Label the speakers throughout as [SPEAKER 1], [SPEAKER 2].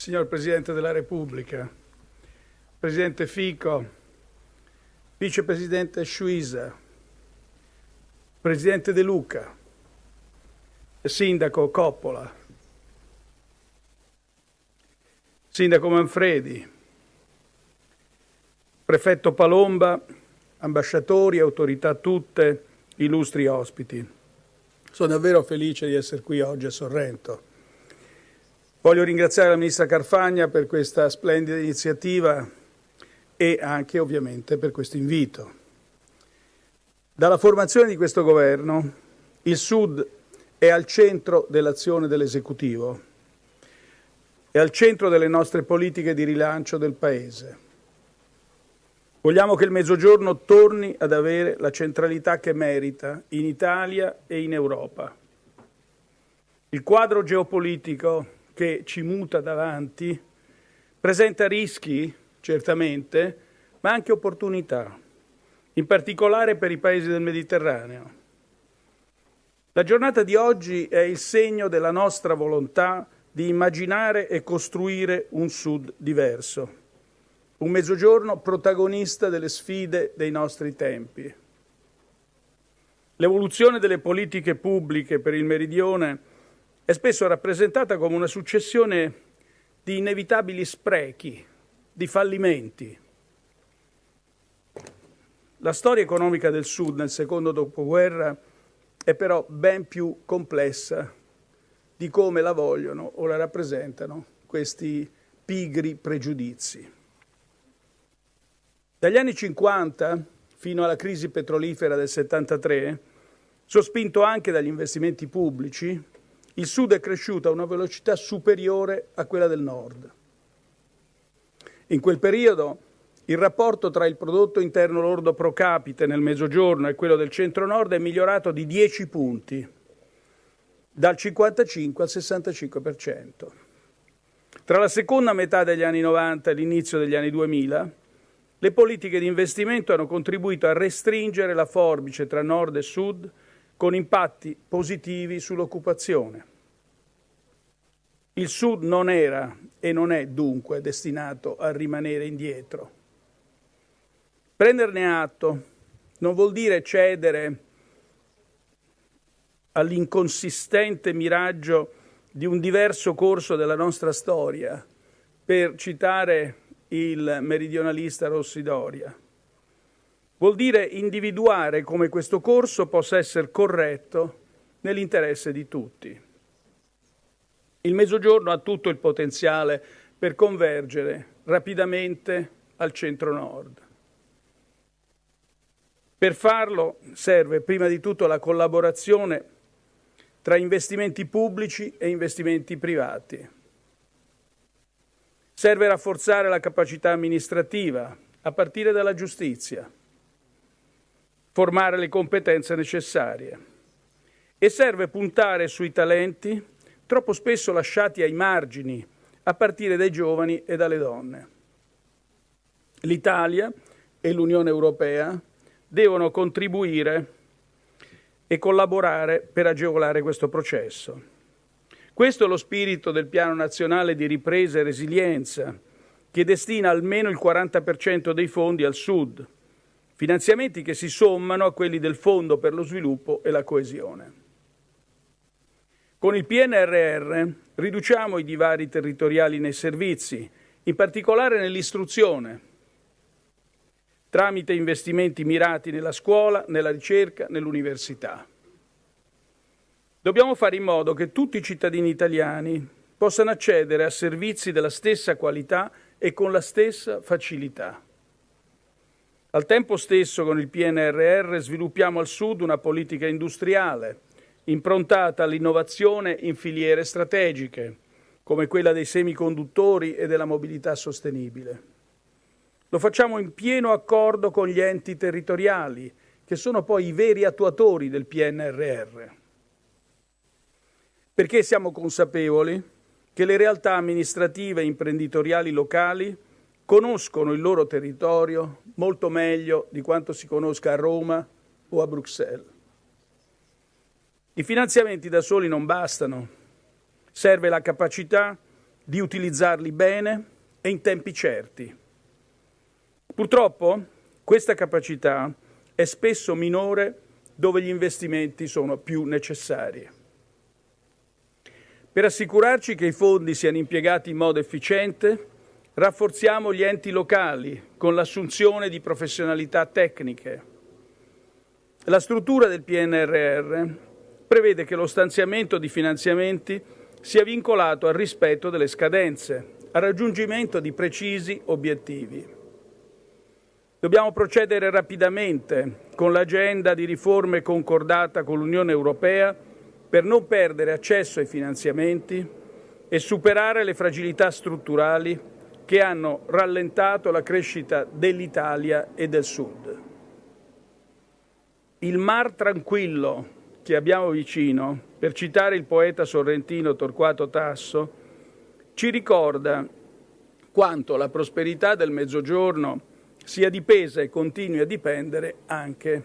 [SPEAKER 1] signor Presidente della Repubblica, Presidente Fico, Vicepresidente Sciuisa, Presidente De Luca, Sindaco Coppola, Sindaco Manfredi, Prefetto Palomba, ambasciatori, autorità tutte, illustri ospiti. Sono davvero felice di essere qui oggi a Sorrento. Voglio ringraziare la Ministra Carfagna per questa splendida iniziativa e anche ovviamente per questo invito. Dalla formazione di questo governo il Sud è al centro dell'azione dell'esecutivo, è al centro delle nostre politiche di rilancio del Paese. Vogliamo che il Mezzogiorno torni ad avere la centralità che merita in Italia e in Europa. Il quadro geopolitico che ci muta davanti presenta rischi, certamente, ma anche opportunità, in particolare per i paesi del Mediterraneo. La giornata di oggi è il segno della nostra volontà di immaginare e costruire un Sud diverso un mezzogiorno protagonista delle sfide dei nostri tempi. L'evoluzione delle politiche pubbliche per il Meridione è spesso rappresentata come una successione di inevitabili sprechi, di fallimenti. La storia economica del Sud nel secondo dopoguerra è però ben più complessa di come la vogliono o la rappresentano questi pigri pregiudizi. Dagli anni 50 fino alla crisi petrolifera del 73, sospinto anche dagli investimenti pubblici, il Sud è cresciuto a una velocità superiore a quella del Nord. In quel periodo il rapporto tra il prodotto interno lordo pro capite nel Mezzogiorno e quello del Centro-Nord è migliorato di 10 punti, dal 55 al 65%. Tra la seconda metà degli anni 90 e l'inizio degli anni 2000, le politiche di investimento hanno contribuito a restringere la forbice tra nord e sud con impatti positivi sull'occupazione. Il sud non era e non è dunque destinato a rimanere indietro. Prenderne atto non vuol dire cedere all'inconsistente miraggio di un diverso corso della nostra storia, per citare il meridionalista Rossi Doria. Vuol dire individuare come questo corso possa essere corretto nell'interesse di tutti. Il Mezzogiorno ha tutto il potenziale per convergere rapidamente al centro-nord. Per farlo serve prima di tutto la collaborazione tra investimenti pubblici e investimenti privati. Serve rafforzare la capacità amministrativa, a partire dalla giustizia, formare le competenze necessarie e serve puntare sui talenti troppo spesso lasciati ai margini, a partire dai giovani e dalle donne. L'Italia e l'Unione Europea devono contribuire e collaborare per agevolare questo processo. Questo è lo spirito del Piano nazionale di ripresa e resilienza, che destina almeno il 40% dei fondi al Sud, finanziamenti che si sommano a quelli del Fondo per lo sviluppo e la coesione. Con il PNRR riduciamo i divari territoriali nei servizi, in particolare nell'istruzione, tramite investimenti mirati nella scuola, nella ricerca, nell'università. Dobbiamo fare in modo che tutti i cittadini italiani possano accedere a servizi della stessa qualità e con la stessa facilità. Al tempo stesso, con il PNRR sviluppiamo al Sud una politica industriale improntata all'innovazione in filiere strategiche, come quella dei semiconduttori e della mobilità sostenibile. Lo facciamo in pieno accordo con gli enti territoriali, che sono poi i veri attuatori del PNRR perché siamo consapevoli che le realtà amministrative e imprenditoriali locali conoscono il loro territorio molto meglio di quanto si conosca a Roma o a Bruxelles. I finanziamenti da soli non bastano, serve la capacità di utilizzarli bene e in tempi certi. Purtroppo questa capacità è spesso minore dove gli investimenti sono più necessari. Per assicurarci che i fondi siano impiegati in modo efficiente, rafforziamo gli enti locali con l'assunzione di professionalità tecniche. La struttura del PNRR prevede che lo stanziamento di finanziamenti sia vincolato al rispetto delle scadenze, al raggiungimento di precisi obiettivi. Dobbiamo procedere rapidamente con l'agenda di riforme concordata con l'Unione Europea per non perdere accesso ai finanziamenti e superare le fragilità strutturali che hanno rallentato la crescita dell'Italia e del Sud. Il mar tranquillo che abbiamo vicino, per citare il poeta sorrentino Torquato Tasso, ci ricorda quanto la prosperità del Mezzogiorno sia dipesa e continui a dipendere anche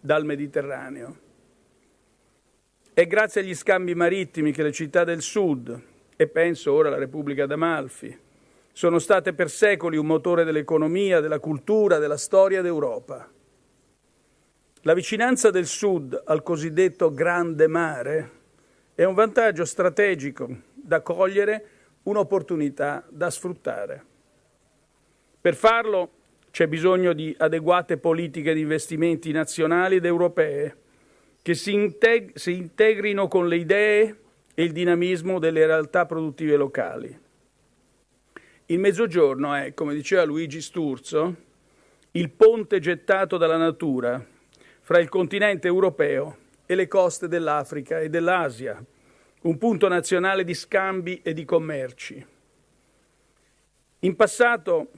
[SPEAKER 1] dal Mediterraneo. È grazie agli scambi marittimi che le città del Sud, e penso ora alla Repubblica d'Amalfi, sono state per secoli un motore dell'economia, della cultura, della storia d'Europa. La vicinanza del Sud al cosiddetto Grande Mare è un vantaggio strategico da cogliere, un'opportunità da sfruttare. Per farlo c'è bisogno di adeguate politiche di investimenti nazionali ed europee che si, integ- si integrino con le idee e il dinamismo delle realtà produttive locali. Il Mezzogiorno è, come diceva Luigi Sturzo, il ponte gettato dalla natura fra il continente europeo e le coste dell'Africa e dell'Asia, un punto nazionale di scambi e di commerci. In passato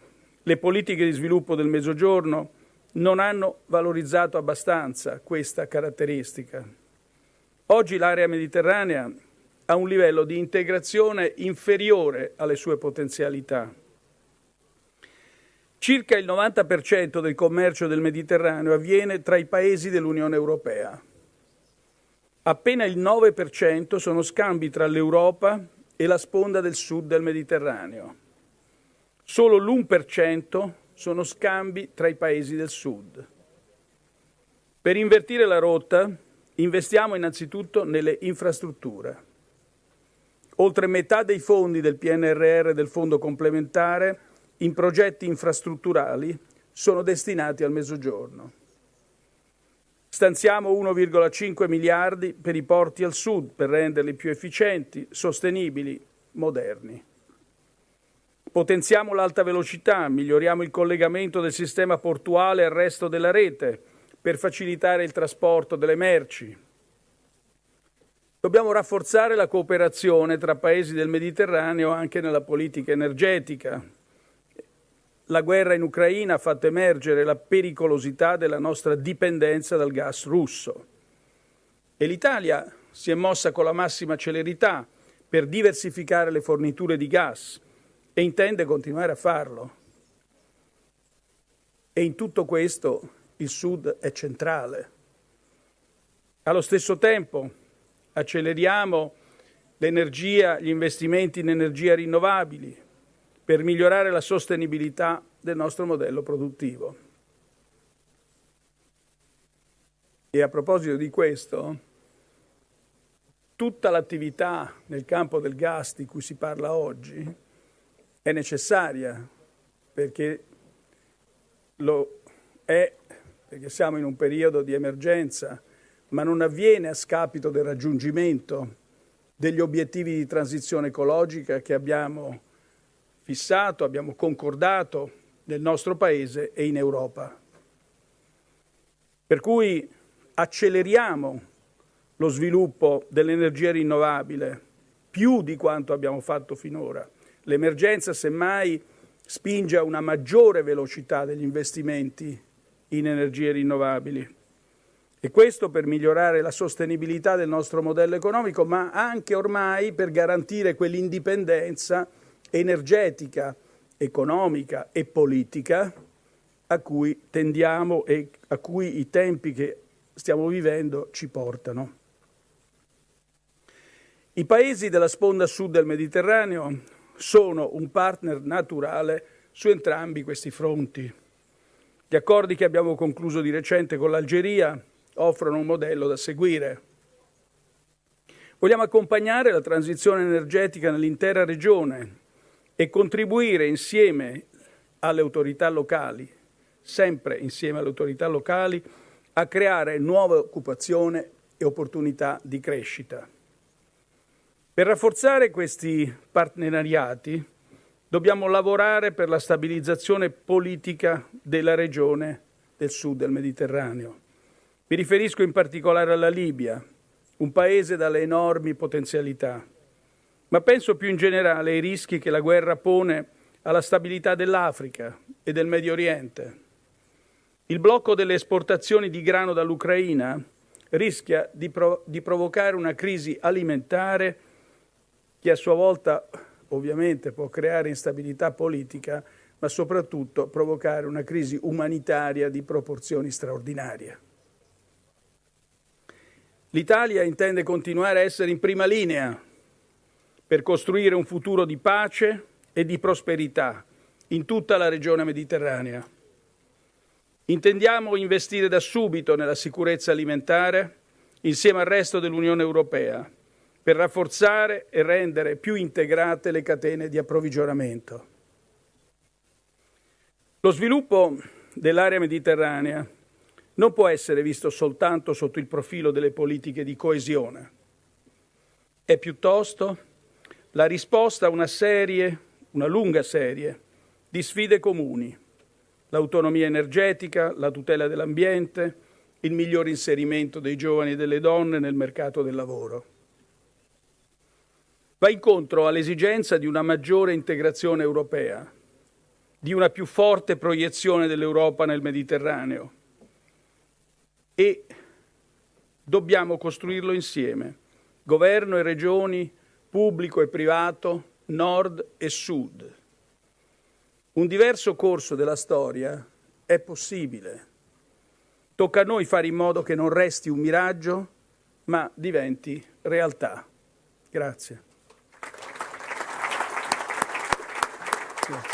[SPEAKER 1] le politiche di sviluppo del Mezzogiorno non hanno valorizzato abbastanza questa caratteristica. Oggi l'area mediterranea ha un livello di integrazione inferiore alle sue potenzialità. Circa il 90% del commercio del Mediterraneo avviene tra i paesi dell'Unione Europea. Appena il 9% sono scambi tra l'Europa e la sponda del sud del Mediterraneo. Solo l'1% sono scambi tra i paesi del sud. Per invertire la rotta investiamo innanzitutto nelle infrastrutture. Oltre metà dei fondi del PNRR e del fondo complementare in progetti infrastrutturali sono destinati al Mezzogiorno. Stanziamo 1,5 miliardi per i porti al sud per renderli più efficienti, sostenibili, moderni. Potenziamo l'alta velocità, miglioriamo il collegamento del sistema portuale al resto della rete per facilitare il trasporto delle merci. Dobbiamo rafforzare la cooperazione tra paesi del Mediterraneo anche nella politica energetica. La guerra in Ucraina ha fatto emergere la pericolosità della nostra dipendenza dal gas russo e l'Italia si è mossa con la massima celerità per diversificare le forniture di gas e intende continuare a farlo. E in tutto questo il Sud è centrale. Allo stesso tempo acceleriamo l'energia, gli investimenti in energia rinnovabili per migliorare la sostenibilità del nostro modello produttivo. E a proposito di questo, tutta l'attività nel campo del gas di cui si parla oggi è necessaria perché lo è perché siamo in un periodo di emergenza, ma non avviene a scapito del raggiungimento degli obiettivi di transizione ecologica che abbiamo fissato, abbiamo concordato nel nostro Paese e in Europa. Per cui acceleriamo lo sviluppo dell'energia rinnovabile più di quanto abbiamo fatto finora L'emergenza semmai spinge a una maggiore velocità degli investimenti in energie rinnovabili. E questo per migliorare la sostenibilità del nostro modello economico, ma anche ormai per garantire quell'indipendenza energetica, economica e politica a cui tendiamo e a cui i tempi che stiamo vivendo ci portano. I paesi della sponda sud del Mediterraneo sono un partner naturale su entrambi questi fronti. Gli accordi che abbiamo concluso di recente con l'Algeria offrono un modello da seguire. Vogliamo accompagnare la transizione energetica nell'intera regione e contribuire insieme alle autorità locali, sempre insieme alle autorità locali, a creare nuova occupazione e opportunità di crescita. Per rafforzare questi partenariati dobbiamo lavorare per la stabilizzazione politica della regione del sud del Mediterraneo. Mi riferisco in particolare alla Libia, un paese dalle enormi potenzialità, ma penso più in generale ai rischi che la guerra pone alla stabilità dell'Africa e del Medio Oriente. Il blocco delle esportazioni di grano dall'Ucraina rischia di, prov di provocare una crisi alimentare che a sua volta ovviamente può creare instabilità politica, ma soprattutto provocare una crisi umanitaria di proporzioni straordinarie. L'Italia intende continuare a essere in prima linea per costruire un futuro di pace e di prosperità in tutta la regione mediterranea. Intendiamo investire da subito nella sicurezza alimentare insieme al resto dell'Unione Europea per rafforzare e rendere più integrate le catene di approvvigionamento. Lo sviluppo dell'area mediterranea non può essere visto soltanto sotto il profilo delle politiche di coesione. È piuttosto la risposta a una serie, una lunga serie, di sfide comuni. L'autonomia energetica, la tutela dell'ambiente, il miglior inserimento dei giovani e delle donne nel mercato del lavoro va incontro all'esigenza di una maggiore integrazione europea, di una più forte proiezione dell'Europa nel Mediterraneo e dobbiamo costruirlo insieme, governo e regioni, pubblico e privato, nord e sud. Un diverso corso della storia è possibile. Tocca a noi fare in modo che non resti un miraggio, ma diventi realtà. Grazie. Grazie.